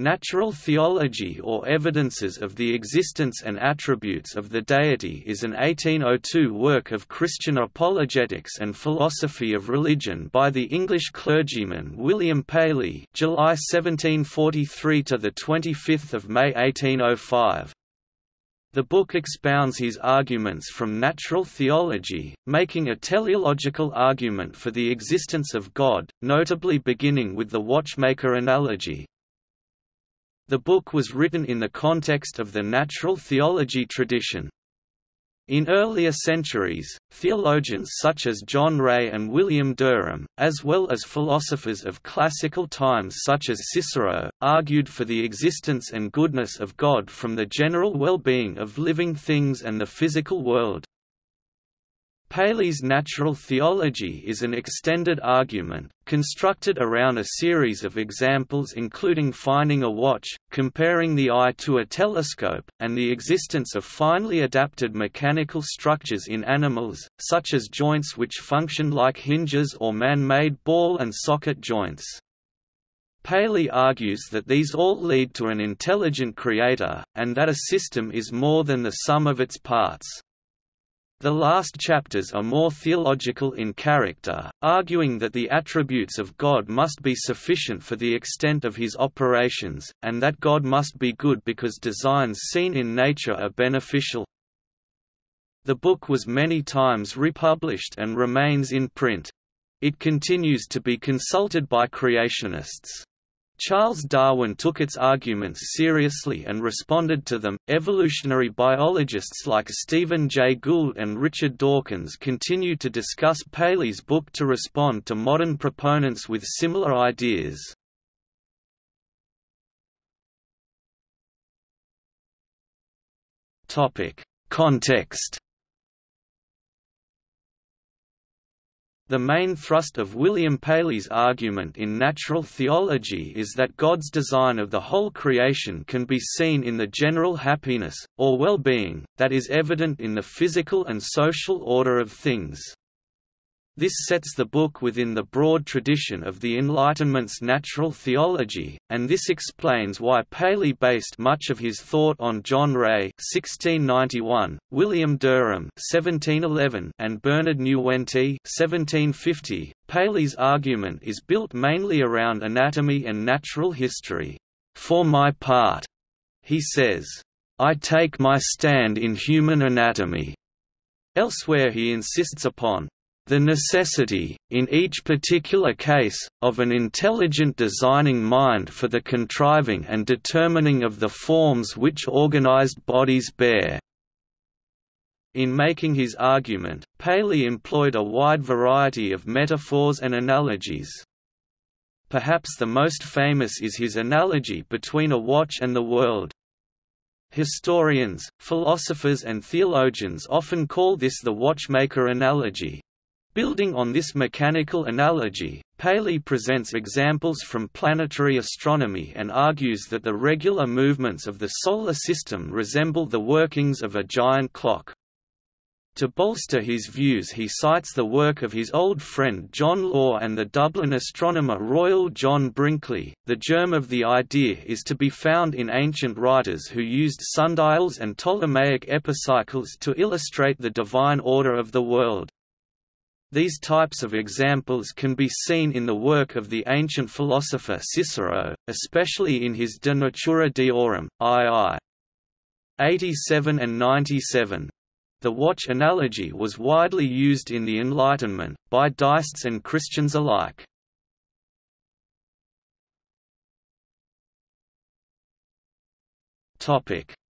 Natural theology or evidences of the existence and attributes of the deity is an 1802 work of Christian apologetics and philosophy of religion by the English clergyman William Paley July 1743 to the 25th of May 1805. The book expounds his arguments from natural theology, making a teleological argument for the existence of God, notably beginning with the watchmaker analogy, the book was written in the context of the natural theology tradition. In earlier centuries, theologians such as John Ray and William Derham, as well as philosophers of classical times such as Cicero, argued for the existence and goodness of God from the general well-being of living things and the physical world. Paley's natural theology is an extended argument, constructed around a series of examples including finding a watch, comparing the eye to a telescope, and the existence of finely adapted mechanical structures in animals, such as joints which function like hinges or man-made ball and socket joints. Paley argues that these all lead to an intelligent creator, and that a system is more than the sum of its parts. The last chapters are more theological in character, arguing that the attributes of God must be sufficient for the extent of his operations, and that God must be good because designs seen in nature are beneficial. The book was many times republished and remains in print. It continues to be consulted by creationists. Charles Darwin took its arguments seriously and responded to them. Evolutionary biologists like Stephen Jay Gould and Richard Dawkins continue to discuss Paley's book to respond to modern proponents with similar ideas. Topic: Context The main thrust of William Paley's argument in natural theology is that God's design of the whole creation can be seen in the general happiness, or well-being, that is evident in the physical and social order of things. This sets the book within the broad tradition of the Enlightenment's natural theology, and this explains why Paley based much of his thought on John Ray (1691), William Derham (1711), and Bernard Nieuwentyt (1750). Paley's argument is built mainly around anatomy and natural history. For my part, he says, I take my stand in human anatomy. Elsewhere he insists upon the necessity, in each particular case, of an intelligent designing mind for the contriving and determining of the forms which organized bodies bear. In making his argument, Paley employed a wide variety of metaphors and analogies. Perhaps the most famous is his analogy between a watch and the world. Historians, philosophers and theologians often call this the watchmaker analogy. Building on this mechanical analogy, Paley presents examples from planetary astronomy and argues that the regular movements of the Solar System resemble the workings of a giant clock. To bolster his views he cites the work of his old friend John Law and the Dublin astronomer Royal John Brinkley. The germ of the idea is to be found in ancient writers who used sundials and Ptolemaic epicycles to illustrate the divine order of the world. These types of examples can be seen in the work of the ancient philosopher Cicero, especially in his De Natura Deorum, II. 87 and 97. The watch analogy was widely used in the Enlightenment, by deists and Christians alike.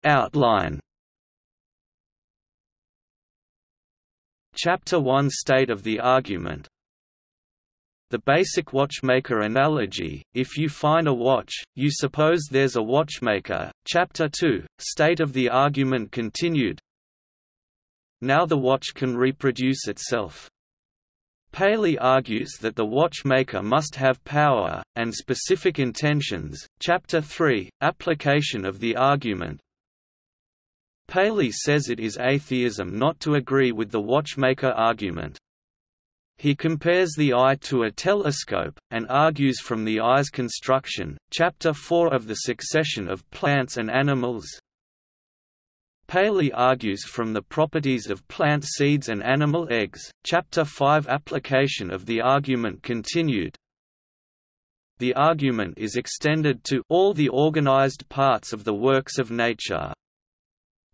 Outline Chapter 1 State of the argument The basic watchmaker analogy, if you find a watch, you suppose there's a watchmaker. Chapter 2, State of the argument continued Now the watch can reproduce itself. Paley argues that the watchmaker must have power, and specific intentions. Chapter 3, Application of the argument Paley says it is atheism not to agree with the watchmaker argument. He compares the eye to a telescope, and argues from the eye's construction. Chapter 4 of The Succession of Plants and Animals. Paley argues from the properties of plant seeds and animal eggs. Chapter 5 Application of the argument continued. The argument is extended to all the organized parts of the works of nature.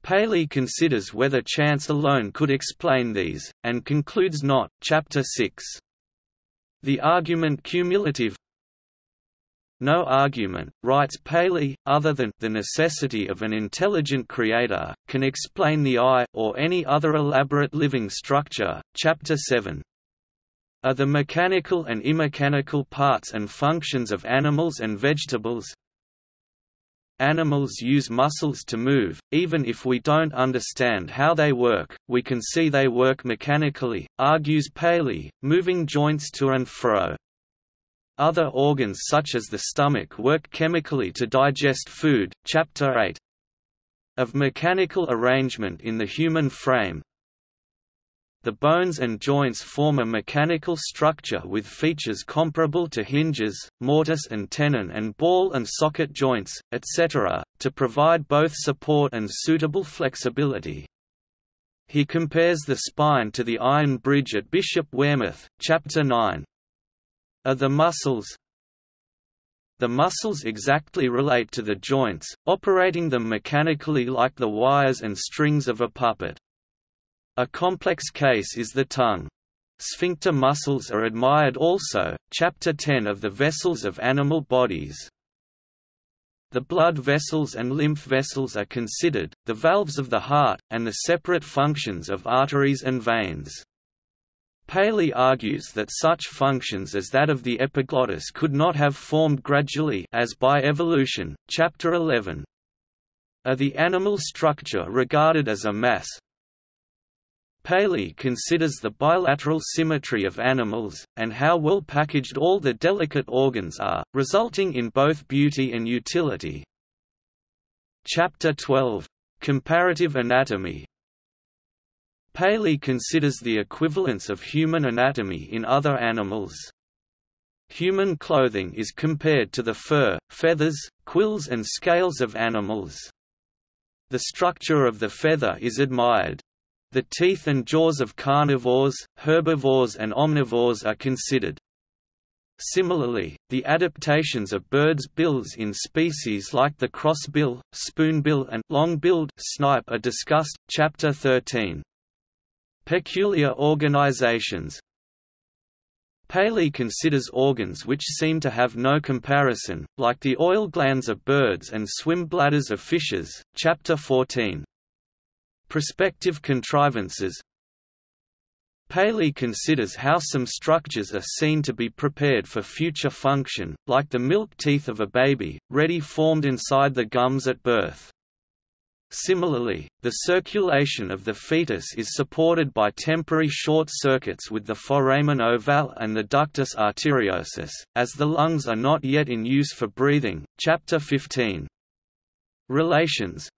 Paley considers whether chance alone could explain these, and concludes not. Chapter 6. The argument cumulative No argument, writes Paley, other than the necessity of an intelligent creator, can explain the eye or any other elaborate living structure. Chapter 7 are the mechanical and immechanical parts and functions of animals and vegetables, Animals use muscles to move, even if we don't understand how they work, we can see they work mechanically, argues Paley, moving joints to and fro. Other organs such as the stomach work chemically to digest food. Chapter 8 of mechanical arrangement in the human frame, the bones and joints form a mechanical structure with features comparable to hinges, mortise and tenon and ball and socket joints, etc., to provide both support and suitable flexibility. He compares the spine to the iron bridge at Bishop Wearmouth, Chapter 9. Are the muscles The muscles exactly relate to the joints, operating them mechanically like the wires and strings of a puppet. A complex case is the tongue. Sphincter muscles are admired also, Chapter 10 of the Vessels of Animal Bodies. The blood vessels and lymph vessels are considered, the valves of the heart, and the separate functions of arteries and veins. Paley argues that such functions as that of the epiglottis could not have formed gradually as by evolution. Chapter 11. Are the animal structure regarded as a mass, Paley considers the bilateral symmetry of animals, and how well packaged all the delicate organs are, resulting in both beauty and utility. Chapter 12. Comparative anatomy Paley considers the equivalence of human anatomy in other animals. Human clothing is compared to the fur, feathers, quills and scales of animals. The structure of the feather is admired, the teeth and jaws of carnivores, herbivores and omnivores are considered. Similarly, the adaptations of birds' bills in species like the crossbill, spoonbill and long-billed snipe are discussed. Chapter 13. Peculiar organizations Paley considers organs which seem to have no comparison, like the oil glands of birds and swim bladders of fishes. Chapter 14. Prospective contrivances Paley considers how some structures are seen to be prepared for future function, like the milk teeth of a baby, ready formed inside the gums at birth. Similarly, the circulation of the fetus is supported by temporary short circuits with the foramen ovale and the ductus arteriosus, as the lungs are not yet in use for breathing. Chapter 15. Relations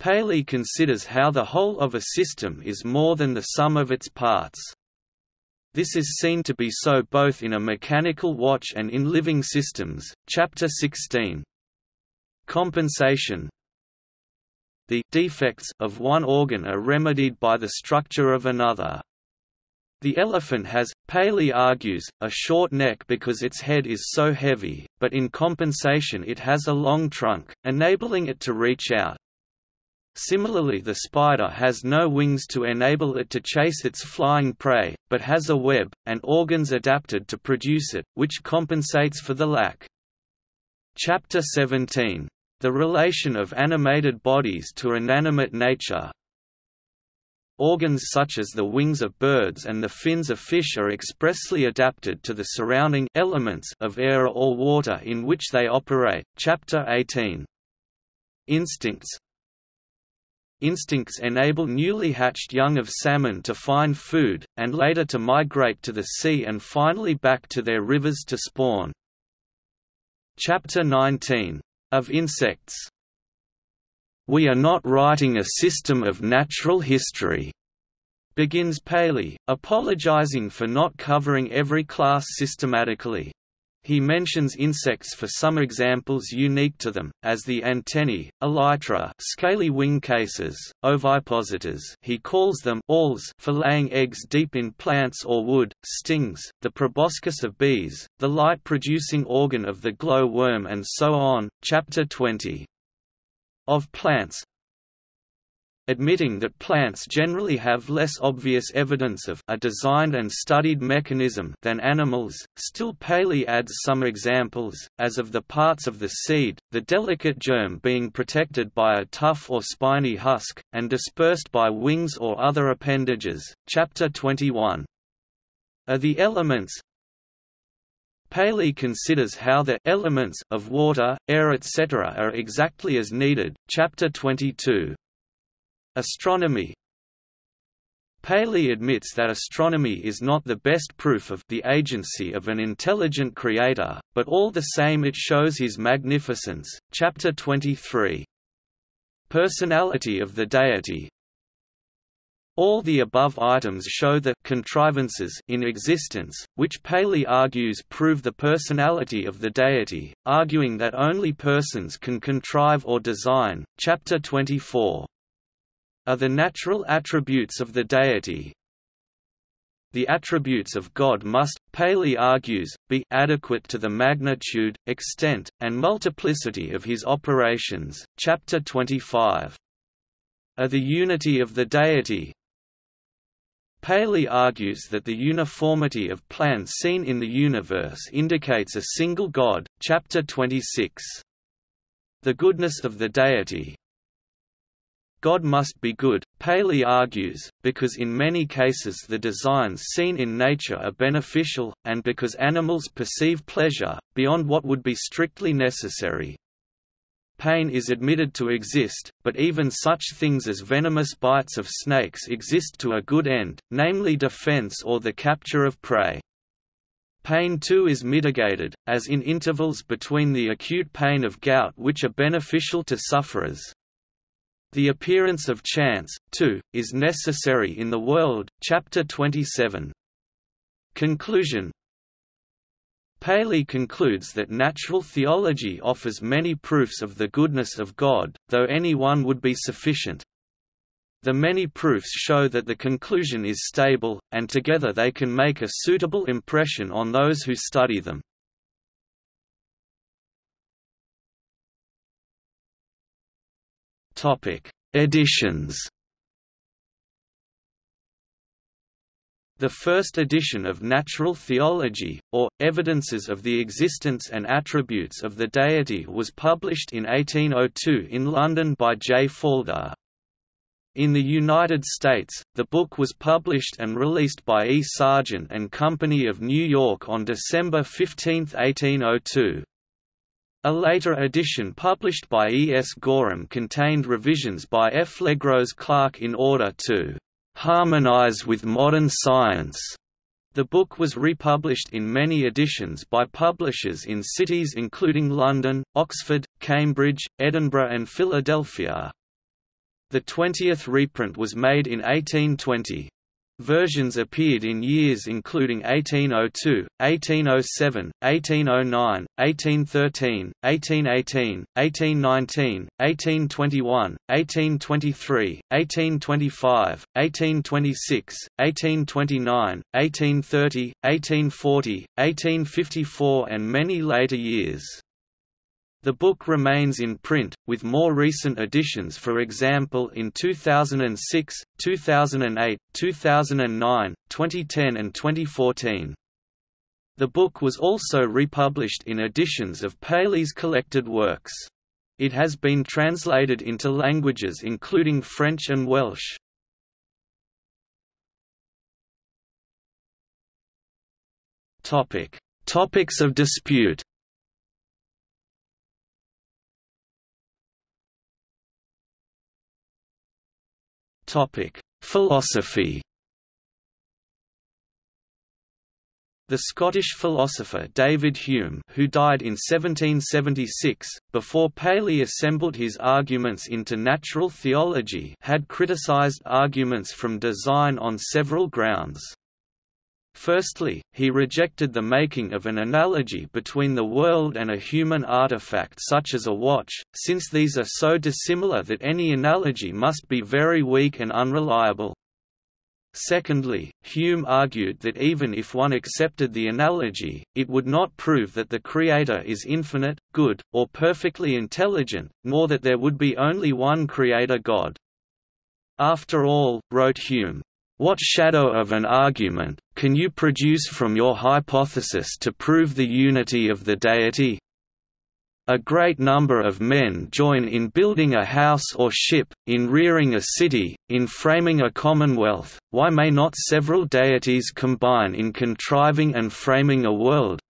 Paley considers how the whole of a system is more than the sum of its parts. This is seen to be so both in a mechanical watch and in living systems. Chapter 16. Compensation The defects of one organ are remedied by the structure of another. The elephant has, Paley argues, a short neck because its head is so heavy, but in compensation it has a long trunk, enabling it to reach out. Similarly the spider has no wings to enable it to chase its flying prey, but has a web, and organs adapted to produce it, which compensates for the lack. Chapter 17. The relation of animated bodies to inanimate nature Organs such as the wings of birds and the fins of fish are expressly adapted to the surrounding elements of air or water in which they operate. Chapter 18. Instincts Instincts enable newly hatched young of salmon to find food, and later to migrate to the sea and finally back to their rivers to spawn. Chapter 19. Of insects We are not writing a system of natural history. begins Paley, apologizing for not covering every class systematically. He mentions insects for some examples unique to them, as the antennae, elytra scaly wing cases, ovipositors he calls them awls for laying eggs deep in plants or wood, stings, the proboscis of bees, the light-producing organ of the glow worm and so on. Chapter 20. Of plants, admitting that plants generally have less obvious evidence of a designed and studied mechanism than animals, still Paley adds some examples, as of the parts of the seed, the delicate germ being protected by a tough or spiny husk, and dispersed by wings or other appendages. Chapter 21. Are the elements, Paley considers how the elements of water, air etc. are exactly as needed. Chapter 22. Astronomy Paley admits that astronomy is not the best proof of the agency of an intelligent creator, but all the same it shows his magnificence. Chapter 23. Personality of the deity all the above items show the contrivances in existence, which Paley argues prove the personality of the deity, arguing that only persons can contrive or design. Chapter 24 are the natural attributes of the deity. The attributes of God must, Paley argues, be adequate to the magnitude, extent, and multiplicity of his operations. Chapter 25. Are the unity of the deity, Paley argues that the uniformity of plans seen in the universe indicates a single God. Chapter 26. The goodness of the deity, God must be good, Paley argues, because in many cases the designs seen in nature are beneficial, and because animals perceive pleasure, beyond what would be strictly necessary. Pain is admitted to exist, but even such things as venomous bites of snakes exist to a good end, namely defense or the capture of prey. Pain too is mitigated, as in intervals between the acute pain of gout which are beneficial to sufferers, the appearance of chance, too, is necessary in the world. Chapter 27. Conclusion Paley concludes that natural theology offers many proofs of the goodness of God, though any one would be sufficient. The many proofs show that the conclusion is stable, and together they can make a suitable impression on those who study them. Topic: Editions. The first edition of Natural Theology, or, Evidences of the Existence and Attributes of the Deity was published in 1802 in London by J. Faulder. In the United States, the book was published and released by E. Sargent and Company of New York on December 15, 1802. A later edition published by E. S. Gorham contained revisions by F. Legros Clark in order to harmonize with modern science. The book was republished in many editions by publishers in cities including London, Oxford, Cambridge, Edinburgh and Philadelphia. The 20th reprint was made in 1820. Versions appeared in years including 1802, 1807, 1809, 1813, 1818, 1819, 1821, 1823, 1825, 1826, 1829, 1830, 1840, 1854 and many later years. The book remains in print, with more recent editions for example in 2006, 2008, 2009, 2010 and 2014. The book was also republished in editions of Paley's collected works. It has been translated into languages including French and Welsh. Topics of dispute Philosophy. The Scottish philosopher David Hume who died in 1776, before Paley assembled his arguments into natural theology had criticised arguments from design on several grounds. Firstly, he rejected the making of an analogy between the world and a human artifact such as a watch, since these are so dissimilar that any analogy must be very weak and unreliable. Secondly, Hume argued that even if one accepted the analogy, it would not prove that the Creator is infinite, good, or perfectly intelligent, nor that there would be only one Creator God. After all, wrote Hume, what shadow of an argument, can you produce from your hypothesis to prove the unity of the deity? A great number of men join in building a house or ship, in rearing a city, in framing a commonwealth, why may not several deities combine in contriving and framing a world?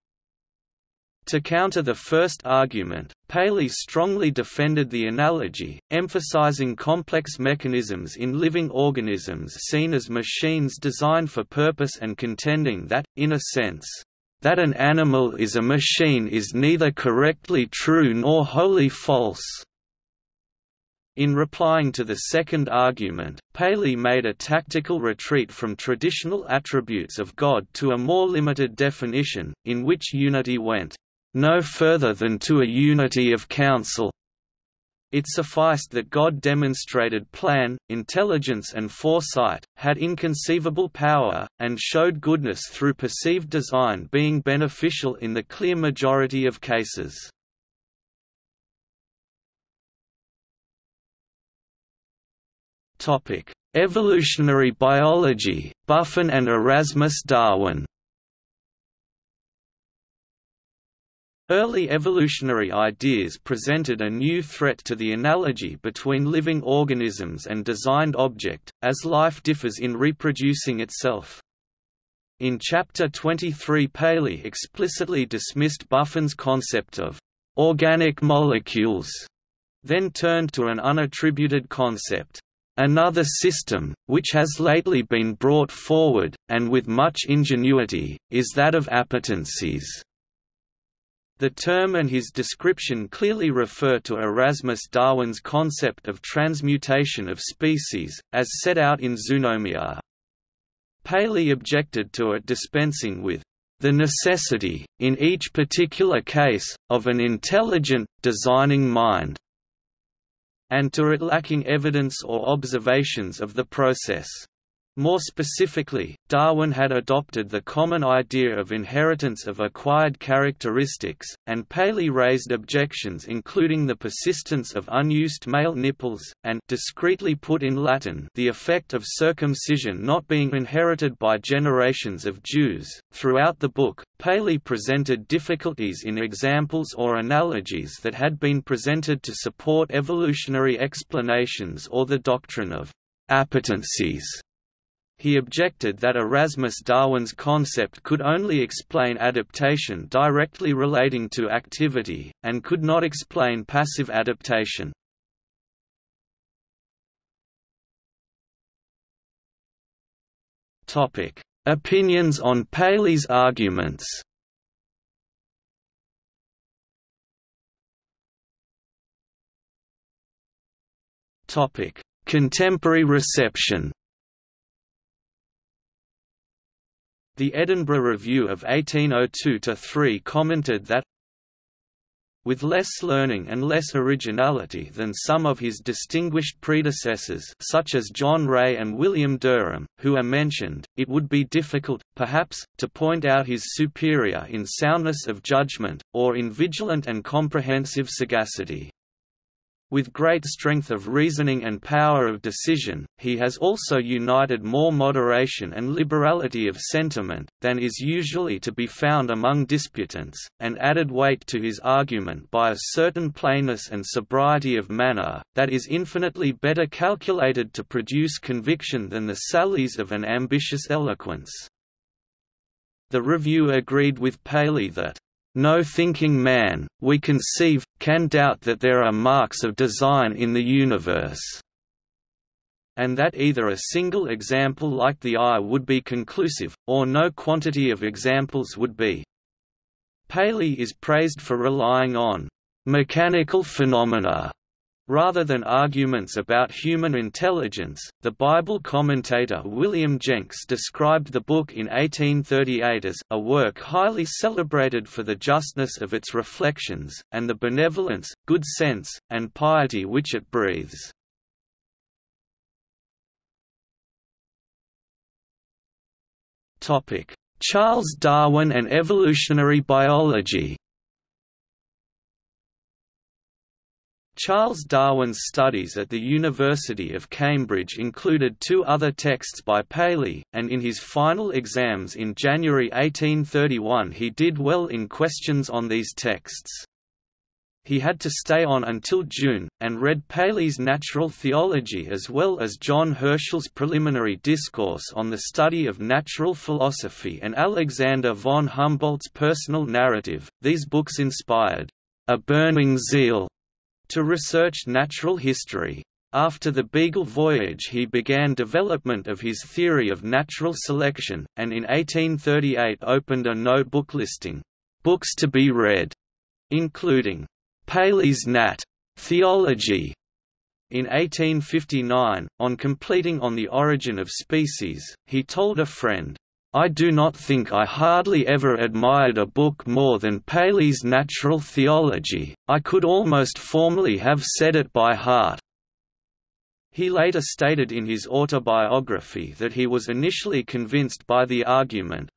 To counter the first argument, Paley strongly defended the analogy, emphasizing complex mechanisms in living organisms seen as machines designed for purpose and contending that, in a sense, that an animal is a machine is neither correctly true nor wholly false. In replying to the second argument, Paley made a tactical retreat from traditional attributes of God to a more limited definition, in which unity went, "...no further than to a unity of counsel." It sufficed that God demonstrated plan, intelligence and foresight, had inconceivable power, and showed goodness through perceived design being beneficial in the clear majority of cases. Evolutionary biology, Buffon and Erasmus Darwin Early evolutionary ideas presented a new threat to the analogy between living organisms and designed object, as life differs in reproducing itself. In Chapter 23 Paley explicitly dismissed Buffon's concept of «organic molecules», then turned to an unattributed concept, Another system, which has lately been brought forward, and with much ingenuity, is that of appetencies. The term and his description clearly refer to Erasmus Darwin's concept of transmutation of species, as set out in Zoonomia. Paley objected to it dispensing with the necessity, in each particular case, of an intelligent, designing mind, and to it lacking evidence or observations of the process. More specifically, Darwin had adopted the common idea of inheritance of acquired characteristics, and Paley raised objections including the persistence of unused male nipples, and discreetly put in Latin the effect of circumcision not being inherited by generations of Jews. Throughout the book, Paley presented difficulties in examples or analogies that had been presented to support evolutionary explanations or the doctrine of appetencies he objected that Erasmus Darwin's concept could only explain adaptation directly relating to activity, and could not explain passive adaptation. Opinions on Paley's arguments Contemporary reception The Edinburgh Review of 1802–3 commented that with less learning and less originality than some of his distinguished predecessors such as John Ray and William Derham, who are mentioned, it would be difficult, perhaps, to point out his superior in soundness of judgment, or in vigilant and comprehensive sagacity. With great strength of reasoning and power of decision, he has also united more moderation and liberality of sentiment, than is usually to be found among disputants, and added weight to his argument by a certain plainness and sobriety of manner, that is infinitely better calculated to produce conviction than the sallies of an ambitious eloquence. The review agreed with Paley that no thinking man, we conceive, can doubt that there are marks of design in the universe. and that either a single example like the eye would be conclusive, or no quantity of examples would be. Paley is praised for relying on mechanical phenomena Rather than arguments about human intelligence, the Bible commentator William Jenks described the book in 1838 as a work highly celebrated for the justness of its reflections, and the benevolence, good sense, and piety which it breathes. Charles Darwin and evolutionary biology Charles Darwin's studies at the University of Cambridge included two other texts by Paley, and in his final exams in January 1831 he did well in questions on these texts. He had to stay on until June, and read Paley's Natural Theology as well as John Herschel's Preliminary Discourse on the Study of Natural Philosophy and Alexander von Humboldt's Personal Narrative. These books inspired a burning zeal to research natural history. After the Beagle voyage he began development of his theory of natural selection, and in 1838 opened a notebook listing, "...books to be read", including, "...Paley's Nat. Theology", in 1859, on completing On the Origin of Species, he told a friend, I do not think I hardly ever admired a book more than Paley's Natural Theology, I could almost formally have said it by heart. He later stated in his autobiography that he was initially convinced by the argument,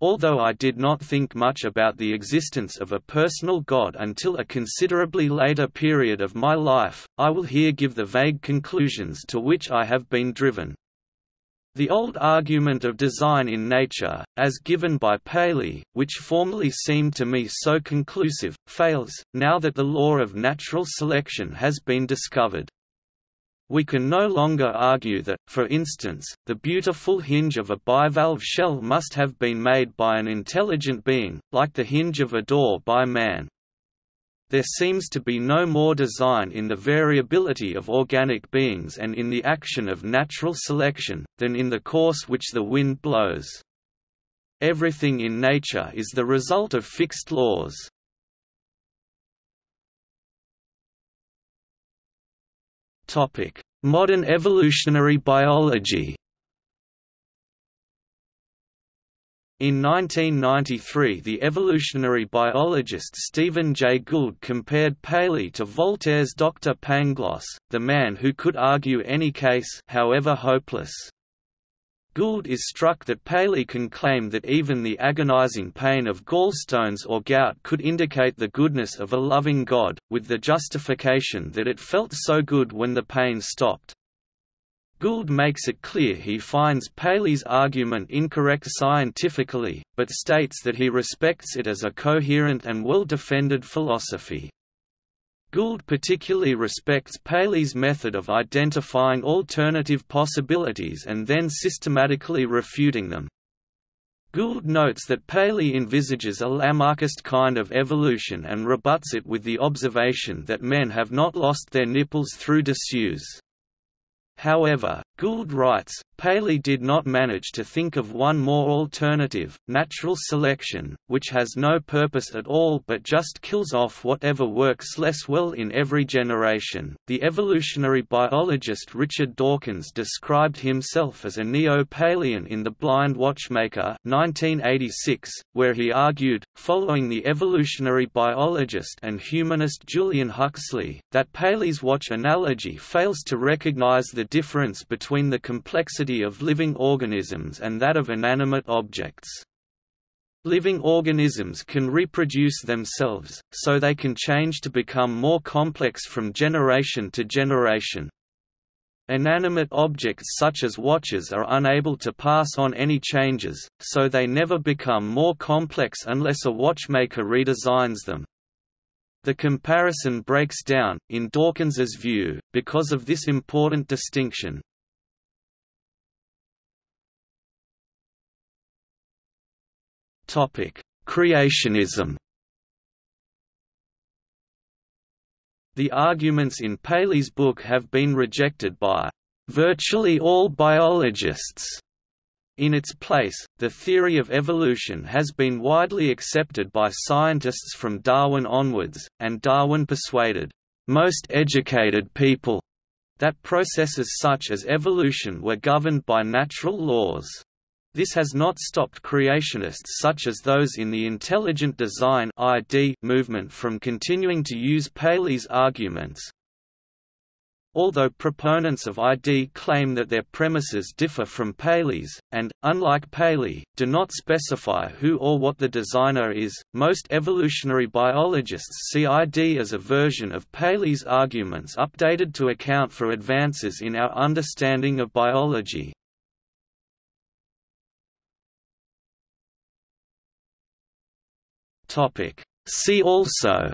Although I did not think much about the existence of a personal God until a considerably later period of my life, I will here give the vague conclusions to which I have been driven. The old argument of design in nature, as given by Paley, which formerly seemed to me so conclusive, fails, now that the law of natural selection has been discovered. We can no longer argue that, for instance, the beautiful hinge of a bivalve shell must have been made by an intelligent being, like the hinge of a door by man. There seems to be no more design in the variability of organic beings and in the action of natural selection, than in the course which the wind blows. Everything in nature is the result of fixed laws. Modern evolutionary biology In 1993 the evolutionary biologist Stephen Jay Gould compared Paley to Voltaire's Dr. Pangloss, the man who could argue any case however hopeless. Gould is struck that Paley can claim that even the agonizing pain of gallstones or gout could indicate the goodness of a loving God, with the justification that it felt so good when the pain stopped. Gould makes it clear he finds Paley's argument incorrect scientifically, but states that he respects it as a coherent and well-defended philosophy. Gould particularly respects Paley's method of identifying alternative possibilities and then systematically refuting them. Gould notes that Paley envisages a Lamarckist kind of evolution and rebuts it with the observation that men have not lost their nipples through disuse. However, Gould writes, Paley did not manage to think of one more alternative, natural selection, which has no purpose at all but just kills off whatever works less well in every generation. The evolutionary biologist Richard Dawkins described himself as a neo-Paleyan in The Blind Watchmaker 1986, where he argued, following the evolutionary biologist and humanist Julian Huxley, that Paley's watch analogy fails to recognize the difference between the complexity of living organisms and that of inanimate objects. Living organisms can reproduce themselves, so they can change to become more complex from generation to generation. Inanimate objects such as watches are unable to pass on any changes, so they never become more complex unless a watchmaker redesigns them. The comparison breaks down, in Dawkins's view, because of this important distinction. Topic: Creationism. The arguments in Paley's book have been rejected by virtually all biologists. In its place, the theory of evolution has been widely accepted by scientists from Darwin onwards, and Darwin persuaded most educated people that processes such as evolution were governed by natural laws. This has not stopped creationists such as those in the intelligent design movement from continuing to use Paley's arguments, Although proponents of ID claim that their premises differ from Paley's, and, unlike Paley, do not specify who or what the designer is, most evolutionary biologists see ID as a version of Paley's arguments updated to account for advances in our understanding of biology. See also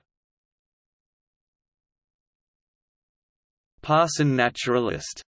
Parson naturalist